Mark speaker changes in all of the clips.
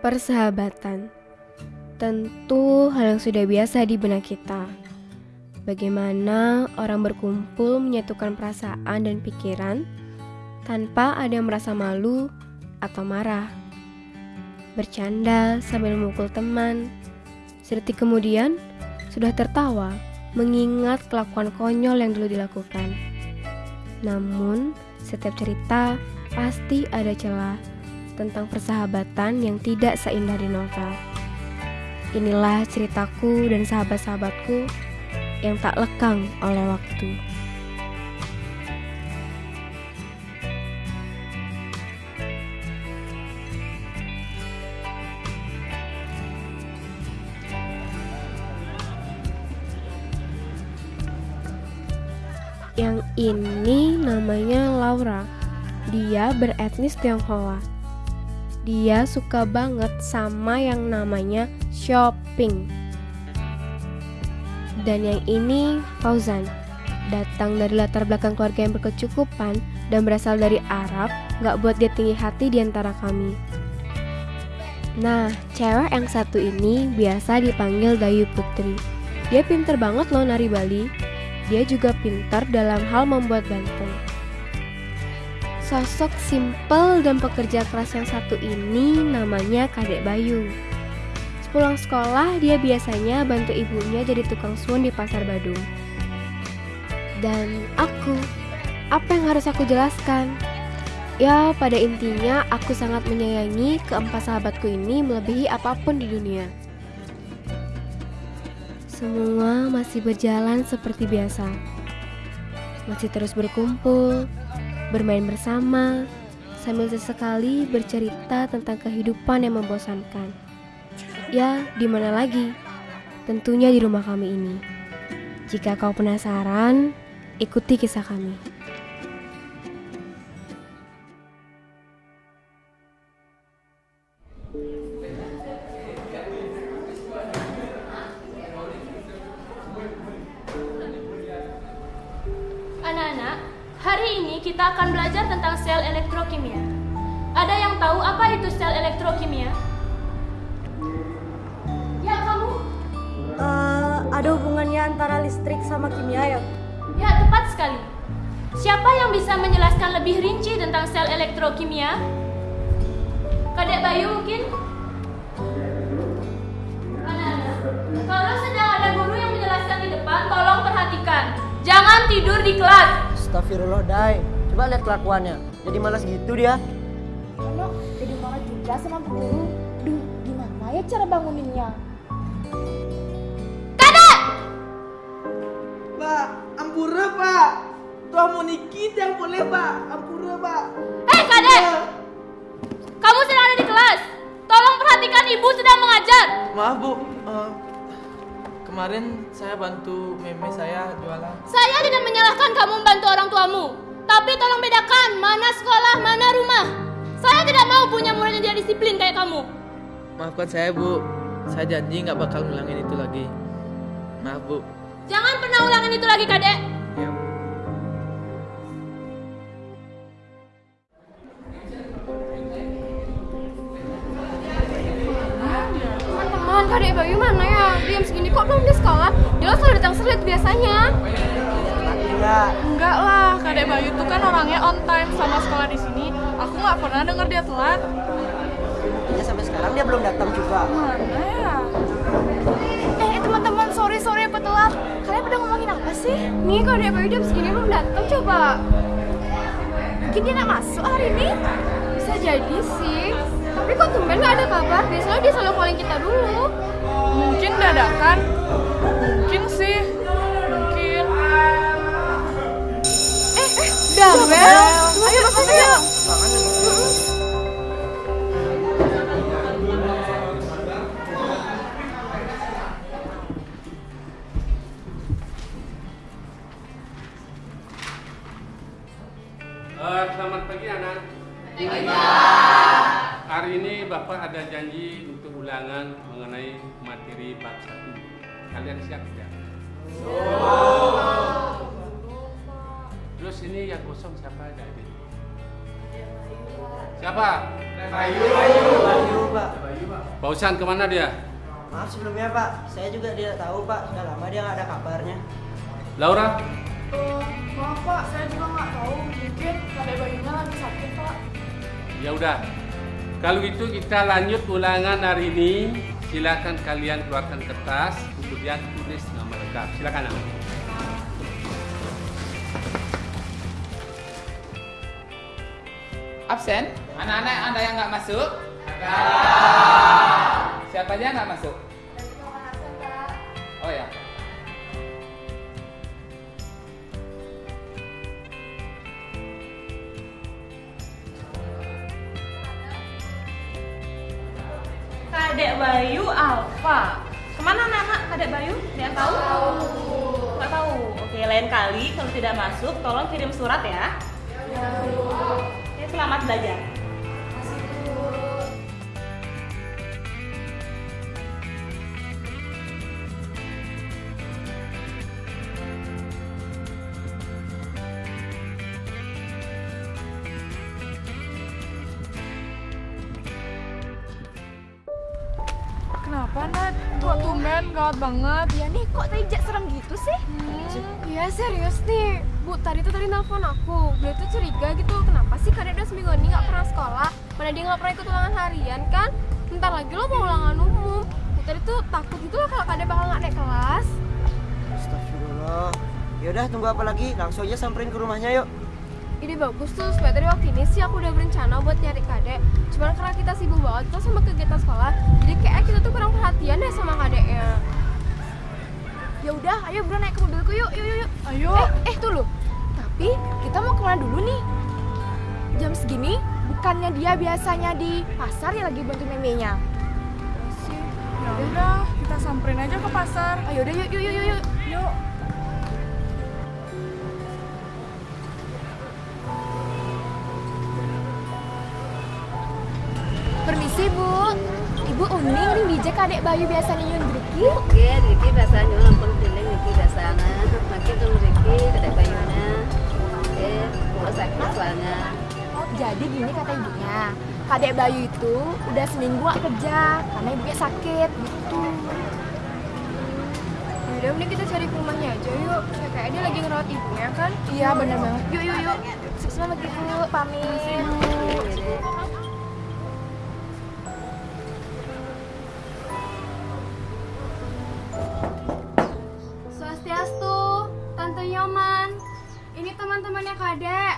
Speaker 1: Persahabatan tentu hal yang sudah biasa di benak kita. Bagaimana orang berkumpul menyatukan perasaan dan pikiran tanpa ada yang merasa malu atau marah. Bercanda sambil memukul teman. Sedetik kemudian sudah tertawa mengingat kelakuan konyol yang dulu dilakukan. Namun, setiap cerita pasti ada celah tentang persahabatan yang tidak seindah di novel. Inilah ceritaku dan sahabat-sahabatku yang tak lekang oleh waktu. Yang ini namanya Laura. Dia beretnis Tionghoa. Dia suka banget sama yang namanya shopping. Dan yang ini Fauzan. Datang dari latar belakang keluarga yang berkecukupan dan berasal dari Arab, gak buat dia tinggi hati di antara kami. Nah, cewek yang satu ini biasa dipanggil Dayu Putri. Dia pinter banget loh nari Bali. Dia juga pintar dalam hal membuat ganteng. Sosok simple dan pekerja keras yang satu ini namanya Kadek Bayu. Sepulang sekolah, dia biasanya bantu ibunya jadi tukang suun di pasar Badung. Dan aku, apa yang harus aku jelaskan? Ya, pada intinya aku sangat menyayangi keempat sahabatku ini melebihi apa pun di dunia. Semua masih berjalan seperti biasa. Masih terus berkumpul, bermain bersama, sambil sesekali bercerita tentang kehidupan yang membosankan. Ya, di mana lagi? Tentunya di rumah kami ini. Jika kau penasaran, ikuti kisah kami.
Speaker 2: Hari ini kita akan belajar tentang sel elektrokimia. Ada yang tahu apa itu sel elektrokimia? Ya, kamu?
Speaker 3: Eh, ada hubungannya antara listrik sama kimia ya?
Speaker 2: Ya, tepat sekali. Siapa yang bisa menjelaskan lebih rinci tentang sel elektrokimia? Kadek Bayu mungkin? Anak-anak, kalau sedang ada guru yang menjelaskan di depan, tolong perhatikan. Jangan tidur di kelas.
Speaker 4: Astagfirullah, Dai. Coba lihat kelakuannya. Jadi malas gitu dia.
Speaker 5: Ano, jadi marah juga sama Bu Guru. Duh, gimana ya cara banguninnya?
Speaker 6: Pak, ampura pak. Tuh mau nikit yang boleh pak. Ampura pak.
Speaker 2: Hei, Kadek! Kamu sedang ada di kelas. Tolong perhatikan ibu sedang mengajar.
Speaker 6: Maaf bu, Eh, kemarin saya bantu meme saya jualan.
Speaker 2: Saya tidak menyalahkan sekolah, mana rumah. Saya tidak mau punya murid yang tidak disiplin kayak kamu.
Speaker 6: Maafkan saya bu, saya janji nggak bakal ngulangin itu lagi. Maaf bu.
Speaker 2: Jangan pernah ulangin itu lagi, Kadek.
Speaker 6: Ya. Bu.
Speaker 1: Teman-teman, Kadek Bayu mana ya? Diam segini kok belum di sekolah? Dia selalu datang selit biasanya.
Speaker 4: Enggak.
Speaker 7: Enggak lah, Kadek Bayu tuh kan orangnya on time sama sekolah di sini. Aku nggak pernah denger dia telat.
Speaker 4: Ya sampai sekarang dia belum datang juga.
Speaker 7: Mana ya?
Speaker 5: Eh, teman-teman, sorry sorry apa telat. Kalian pada ngomongin apa sih?
Speaker 1: Nih Kadek Bayu diam segini belum datang coba.
Speaker 5: Mungkin dia nggak masuk hari ini?
Speaker 1: Bisa jadi sih. Tapi kok tumben gak ada kabar? Biasanya dia selalu calling kita dulu.
Speaker 7: Mungkin dadakan. Mungkin sih.
Speaker 1: Dabel, ayo masuk yuk.
Speaker 8: Eh, kosong siapa ada ini? Siapa?
Speaker 4: Bayu, Pak.
Speaker 8: Bausan ke mana dia?
Speaker 4: Maaf sebelumnya, Pak. Saya juga tidak tahu, Pak. Sudah lama dia nggak ada kabarnya.
Speaker 8: Laura?
Speaker 7: Eh, maaf pak, saya juga nggak tahu. Mungkin kadek Bayunya lagi sakit pak.
Speaker 8: Ya udah. Kalau gitu kita lanjut ulangan hari ini. Silakan kalian keluarkan kertas, kemudian tulis nama lengkap. Silakan. Am.
Speaker 9: Absen? Anak-anak Anda yang nggak masuk? Siapa aja nggak masuk? Oh ya.
Speaker 10: Kadek Bayu Alfa. Ke mana anak-anak Kadek Bayu? Ada yang tahu? Nggak tahu. Oke, lain kali kalau tidak masuk, tolong kirim surat ya. Oke, selamat belajar.
Speaker 7: Banget?
Speaker 5: Ya nih, kok tadi Jak serem gitu sih?
Speaker 11: Iya serius nih Bu, tadi tuh tadi nelfon aku Dia tuh curiga gitu Kenapa sih kadek udah seminggu ini gak pernah sekolah Mana dia gak pernah ikut ulangan harian kan Bentar lagi lo mau ulangan umum Bu, tadi tuh takut gitu loh kalau kadek bakal gak naik kelas
Speaker 4: Astagfirullah. Yaudah, tunggu apa lagi? Langsung aja samperin ke rumahnya yuk.
Speaker 11: Ide bagus tuh, supaya tadi waktu ini sih aku udah berencana buat nyari kadek Cuman karena kita sibuk banget tuh sama kegiatan sekolah Jadi kayak kita tuh kurang perhatian deh sama kadeknya
Speaker 5: Ya ayo bro naik ke mobilku yuk, yuk, yuk, yuk.
Speaker 7: Ayo.
Speaker 5: Eh, eh tunggu. Tapi kita mau ke mana dulu nih? Jam segini, bukannya dia biasanya di pasar ya lagi bantu memenya.
Speaker 7: Ya udah, kita samperin aja ke pasar.
Speaker 5: Ayo udah, yuk, yuk, yuk, yuk, yuk. Permisi bu, ibu Uning nih dijek adek Bayu biasanya nyun Driki.
Speaker 12: Oke, Riki biasanya piling Biasanya. Makin tuh Riki kedai mau sakit soalnya.
Speaker 5: Oh, jadi gini kata ibunya, kadek Bayu itu udah seminggu gak kerja karena ibunya sakit gitu.
Speaker 11: Yaudah mending kita cari ke rumahnya aja yuk Ya, Kayak dia lagi ngerawat ibunya kan
Speaker 5: Iya bener banget.
Speaker 11: Yuk yuk yuk
Speaker 5: Selamat ibu, pamit.
Speaker 11: Teman-temannya kadek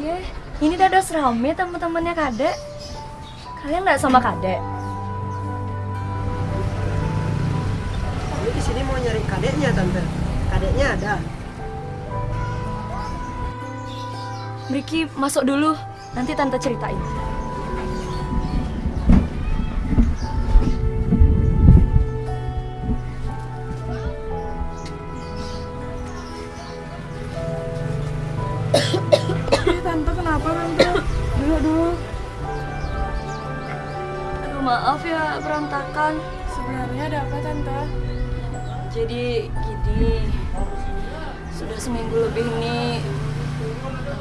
Speaker 3: Ye, ini dados rame teman-temannya kadek. Kalian nggak sama kadek?
Speaker 4: Kami di sini mau nyari kadeknya, Tante. Kadeknya ada.
Speaker 3: Riki masuk dulu, nanti tante ceritain.
Speaker 7: Kenapa tante? Duduk dulu.
Speaker 3: Aduh maaf ya berantakan.
Speaker 7: Sebenarnya ada apa tante?
Speaker 3: Jadi gini, sudah seminggu lebih ini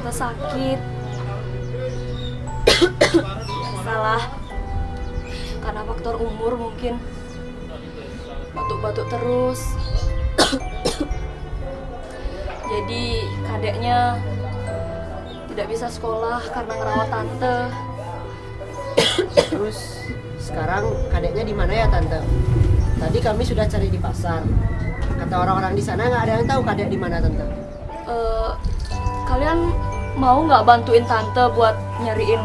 Speaker 3: tante sakit. Salah, karena faktor umur mungkin batuk-batuk terus. Jadi kadeknya tidak bisa sekolah karena ngerawat tante.
Speaker 4: Terus sekarang kadeknya di mana ya, Tante? Tadi kami sudah cari di pasar. Kata orang-orang di sana nggak ada yang tahu kadek di mana, Tante.
Speaker 3: Eh, kalian mau nggak bantuin tante buat nyariin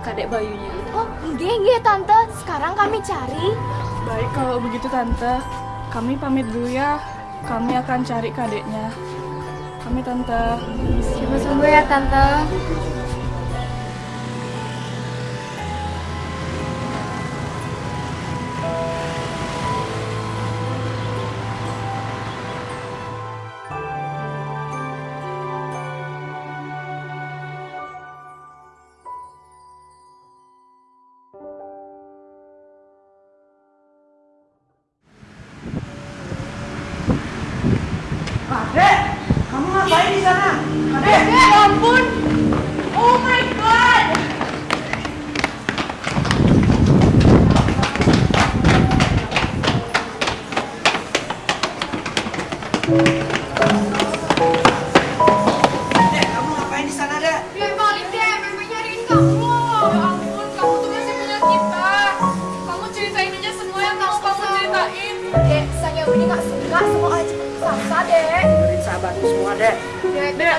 Speaker 3: kadek bayunya?
Speaker 5: Oh, enggak, enggak tante. Sekarang kami cari.
Speaker 7: Baik kalau begitu tante, kami pamit dulu ya. Kami akan cari kadeknya. Kami tante.
Speaker 11: Sungguh-sungguh ya Tante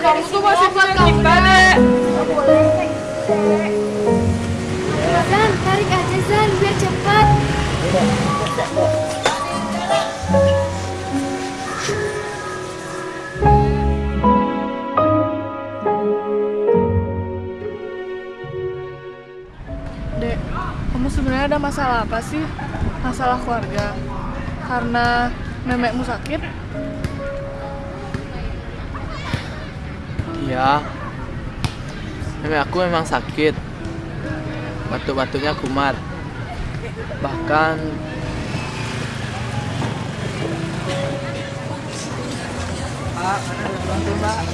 Speaker 4: kamu
Speaker 7: tuh masih punya kita, Dek.
Speaker 1: Zan, tarik aja Zan, biar cepat.
Speaker 7: Dek, kamu sebenarnya ada masalah apa sih? Masalah keluarga? Karena memekmu sakit?
Speaker 6: Iya. Nenek aku memang sakit. Batuk-batuknya kumat. Bahkan Pak, bantu, Pak.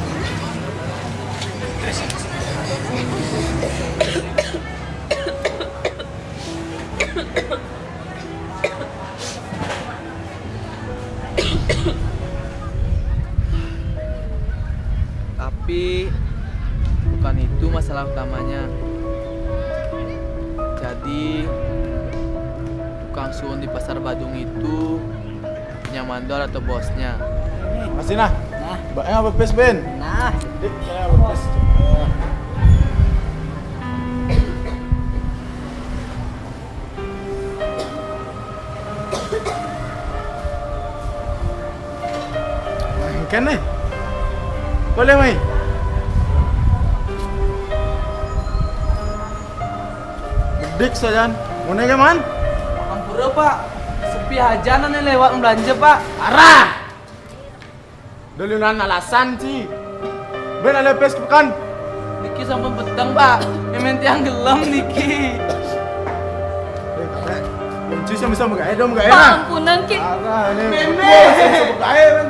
Speaker 6: Mandor atau bosnya.
Speaker 13: Masih nah? Nah. Mbaknya apa pes Ben?
Speaker 4: Nah.
Speaker 13: Dik, saya apa pes? Kan nih? Boleh mai? Dik sajan. Mau naik man?
Speaker 6: Ampura pak, sepi aja nih lewat belanja pak.
Speaker 13: Arah! Duluan alasan sih. Ben ada pes pekan.
Speaker 6: Niki sampai petang pak, memang tiang gelam Niki.
Speaker 13: Kunci sama sama gaya dong gaya
Speaker 2: Pak,
Speaker 13: nah.
Speaker 2: ampunan Ki.
Speaker 6: Meme.
Speaker 13: Men.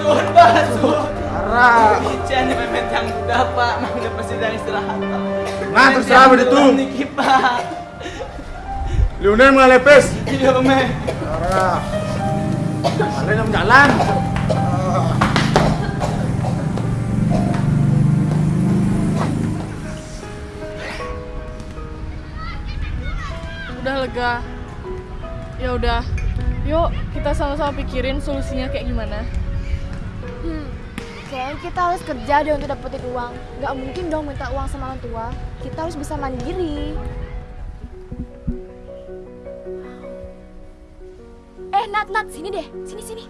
Speaker 6: Suhun pak, suhun.
Speaker 13: Arah.
Speaker 6: Ica nih memang tiang udah pak, udah pasti dari istirahat pak.
Speaker 13: Nah terserah begitu.
Speaker 6: Niki pak.
Speaker 13: Mengalih pes.
Speaker 6: Iya me.
Speaker 13: Arah. Kalian yang jalan.
Speaker 7: Udah lega. Ya udah. Yuk, kita sama-sama pikirin solusinya kayak gimana.
Speaker 5: Hmm, kayaknya kita harus kerja deh untuk dapetin uang. Nggak mungkin dong minta uang sama orang tua. Kita harus bisa mandiri. Nat, Nat, sini deh. Sini, sini.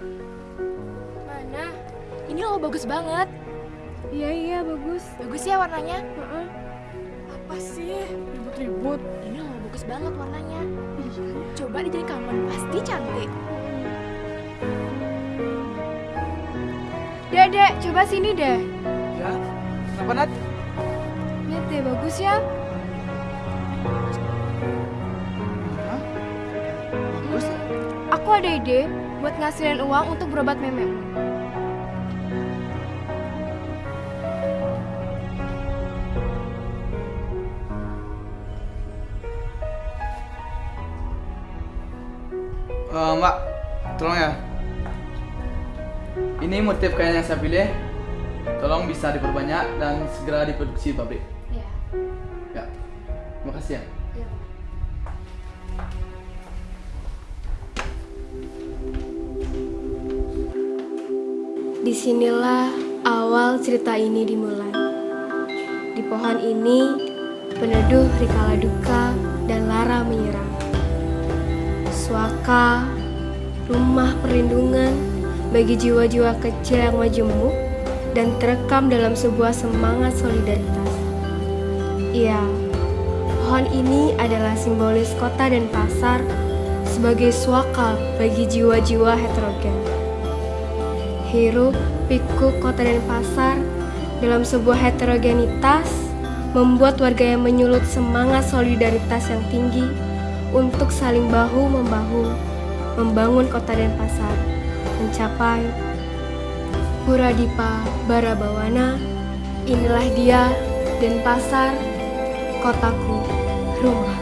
Speaker 1: Mana?
Speaker 5: Ini loh bagus banget.
Speaker 1: Iya, iya, bagus.
Speaker 5: Bagus ya warnanya?
Speaker 7: Apa sih? Ribut-ribut.
Speaker 5: Ini loh bagus banget warnanya. Coba dijadiin kamar, pasti cantik.
Speaker 1: Dedek, coba sini deh.
Speaker 6: Ya, kenapa Nat?
Speaker 1: Lihat deh, bagus ya. Ada ide buat ngasilin uang untuk berobat memek.
Speaker 6: Eh, mbak, tolong ya. Ini motif kain yang saya pilih. Tolong bisa diperbanyak dan segera diproduksi di pabrik.
Speaker 1: Ya.
Speaker 6: Ya. Terima kasih ya.
Speaker 1: Di sinilah awal cerita ini dimulai. Di pohon ini, peneduh rikala duka dan lara menyerang. Suaka, rumah perlindungan bagi jiwa-jiwa kecil yang majemuk dan terekam dalam sebuah semangat solidaritas. Iya, pohon ini adalah simbolis kota dan pasar sebagai suaka bagi jiwa-jiwa heterogen. Hirup, pikuk kota dan pasar dalam sebuah heterogenitas membuat warga yang menyulut semangat solidaritas yang tinggi untuk saling bahu-membahu membangun kota dan pasar mencapai Puradipa Barabawana. Inilah dia dan pasar kotaku rumah